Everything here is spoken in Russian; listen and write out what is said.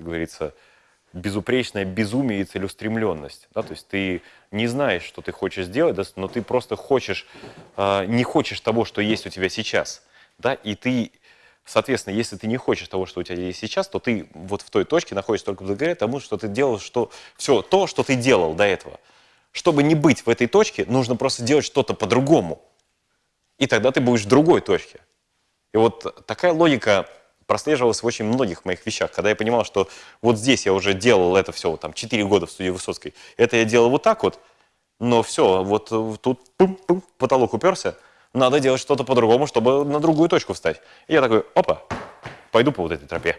это говорится, безупречное безумие и целеустремленность. Да? То есть ты не знаешь, что ты хочешь сделать, да, но ты просто хочешь, э, не хочешь того, что есть у тебя сейчас. Да? И ты, соответственно, если ты не хочешь того, что у тебя есть сейчас, то ты вот в той точке находишься только благодаря тому, что ты делал, что все то, что ты делал до этого. Чтобы не быть в этой точке, нужно просто делать что-то по-другому. И тогда ты будешь в другой точке. И вот такая логика прослеживалась в очень многих моих вещах. Когда я понимал, что вот здесь я уже делал это все, там, 4 года в студии Высоцкой, это я делал вот так вот, но все, вот тут пум, пум, потолок уперся, надо делать что-то по-другому, чтобы на другую точку встать. И я такой, опа, пойду по вот этой тропе.